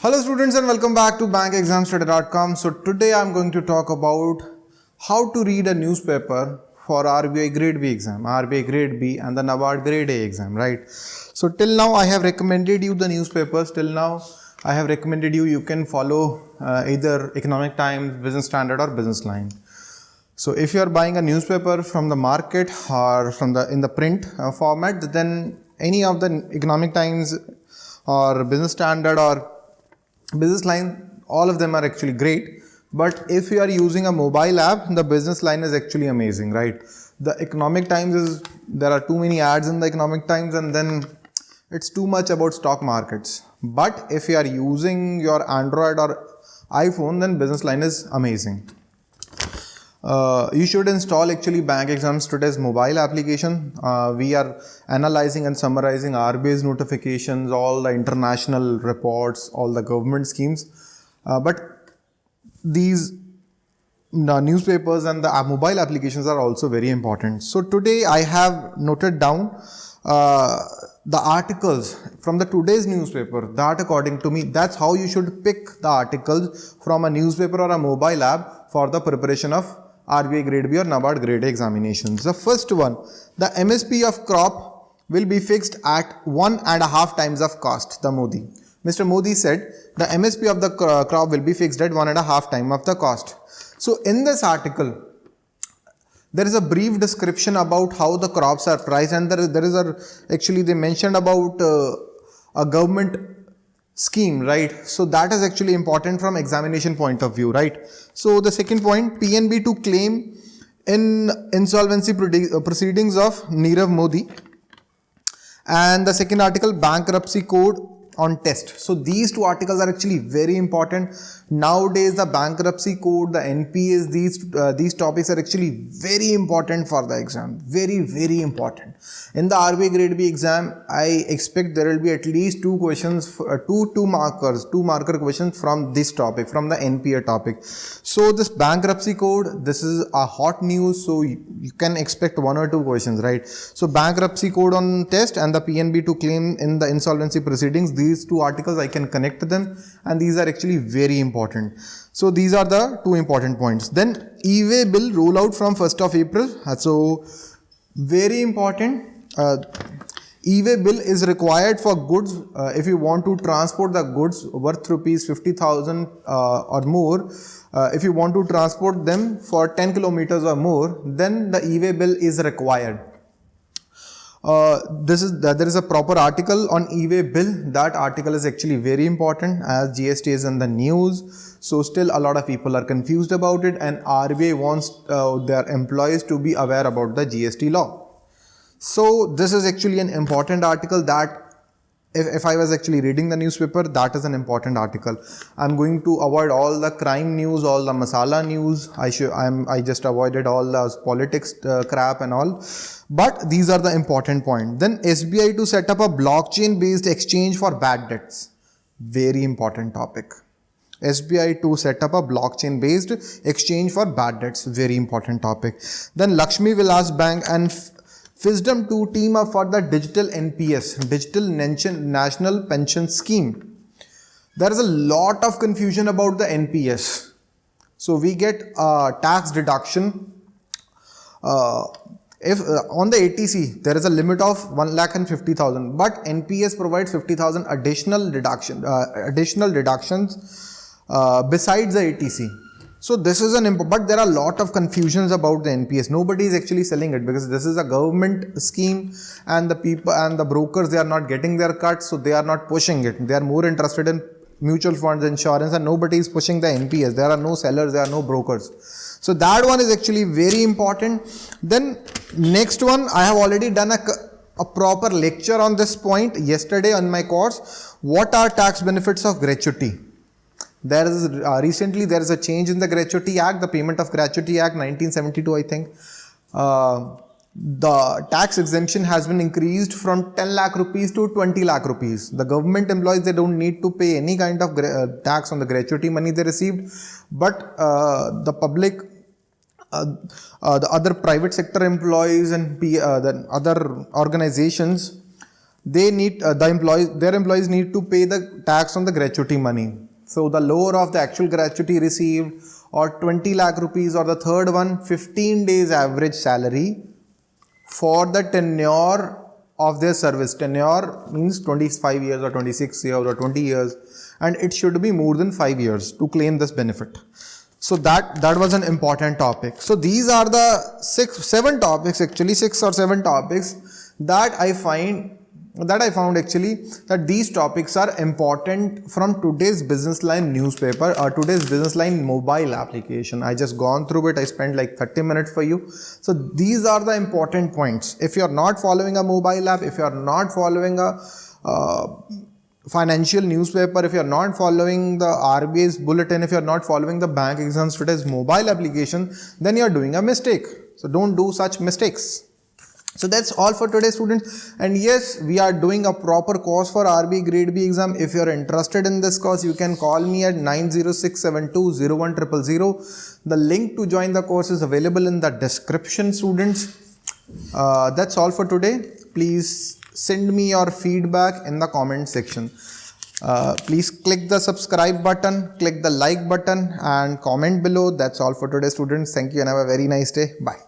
Hello students and welcome back to bankexamstoday.com. So today I'm going to talk about how to read a newspaper for RBI grade B exam, RBI grade B and the NABARD grade A exam, right? So till now I have recommended you the newspapers. Till now I have recommended you you can follow uh, either Economic Times, Business Standard or Business Line. So if you are buying a newspaper from the market or from the in the print uh, format, then any of the Economic Times or Business Standard or Business Line, all of them are actually great. But if you are using a mobile app, the Business Line is actually amazing, right? The Economic Times is there are too many ads in the Economic Times, and then it's too much about stock markets. But if you are using your Android or iPhone, then Business Line is amazing. Uh, you should install actually bank exams today's mobile application. Uh, we are analyzing and summarizing RBI's notifications all the international reports all the government schemes. Uh, but these newspapers and the uh, mobile applications are also very important. So today i have noted down uh, the articles from the today's newspaper. That according to me that's how you should pick the articles from a newspaper or a mobile app for the preparation of RBI grade B or NABARD grade A examinations. The first one, the MSP of crop will be fixed at one and a half times of cost, the Modi. Mr. Modi said the MSP of the crop will be fixed at one and a half time of the cost. So in this article, there is a brief description about how the crops are priced and there is, there is a, actually they mentioned about uh, a government scheme, right? So that is actually important from examination point of view, right? So the second point, PNB to claim in insolvency uh, proceedings of Nirav Modi. And the second article, bankruptcy code on test. So these two articles are actually very important. Nowadays, the bankruptcy code, the NPS, these uh, these topics are actually very important for the exam. Very very important. In the RBI Grade B exam, I expect there will be at least two questions, uh, two two markers, two marker questions from this topic, from the NPA topic. So this bankruptcy code, this is a hot news. So you, you can expect one or two questions, right? So bankruptcy code on test and the PNB to claim in the insolvency proceedings. These two articles I can connect to them and these are actually very important. So these are the two important points. Then e-way bill rollout from 1st of April. So very important. Uh, e-way bill is required for goods uh, if you want to transport the goods worth rupees 50,000 uh, or more. Uh, if you want to transport them for 10 kilometers or more, then the e-way bill is required. Uh, this is uh, there is a proper article on e-way bill. That article is actually very important as GST is in the news. So still a lot of people are confused about it and RBI wants uh, their employees to be aware about the GST law. So this is actually an important article that if, if I was actually reading the newspaper, that is an important article. I'm going to avoid all the crime news, all the masala news. I should, I'm, I just avoided all the politics uh, crap and all. But these are the important point. Then SBI to set up a blockchain based exchange for bad debts. Very important topic. SBI to set up a blockchain based exchange for bad debts. Very important topic. Then Lakshmi Vilas Bank and Fisdom 2 team up for the digital NPS, Digital National Pension Scheme. There is a lot of confusion about the NPS. So we get a tax deduction. Uh, if uh, on the 80C there is a limit of 1 lakh and 50,000 but NPS provides 50,000 additional deduction uh, additional deductions uh, besides the 80C so this is an but there are a lot of confusions about the NPS. Nobody is actually selling it because this is a government scheme and the people and the brokers they are not getting their cuts so they are not pushing it. They are more interested in mutual funds, insurance and nobody is pushing the NPS. There are no sellers, there are no brokers. So that one is actually very important. Then next one I have already done a, a proper lecture on this point yesterday on my course. What are tax benefits of gratuity? There is uh, recently there is a change in the Gratuity Act, the Payment of Gratuity Act 1972, I think. Uh, the tax exemption has been increased from 10 lakh rupees to 20 lakh rupees. The government employees, they don't need to pay any kind of uh, tax on the gratuity money they received, but uh, the public, uh, uh, the other private sector employees and P, uh, the other organizations, they need uh, the employees their employees need to pay the tax on the gratuity money so the lower of the actual gratuity received or 20 lakh rupees or the third one 15 days average salary for the tenure of their service. Tenure means 25 years or 26 years or 20 years and it should be more than 5 years to claim this benefit. So that that was an important topic. So these are the six seven topics actually six or seven topics that i find that I found actually that these topics are important from today's business line newspaper or today's business line mobile application. I just gone through it. I spent like 30 minutes for you. So these are the important points. If you're not following a mobile app, if you're not following a uh, financial newspaper, if you're not following the RBA's bulletin, if you're not following the bank exams today's mobile application, then you're doing a mistake. So don't do such mistakes. So that's all for today students. And yes we are doing a proper course for RB grade B exam. If you are interested in this course you can call me at 906720100 the link to join the course is available in the description students. Uh, that's all for today. Please send me your feedback in the comment section. Uh, please click the subscribe button click the like button and comment below. That's all for today students. Thank you and have a very nice day. Bye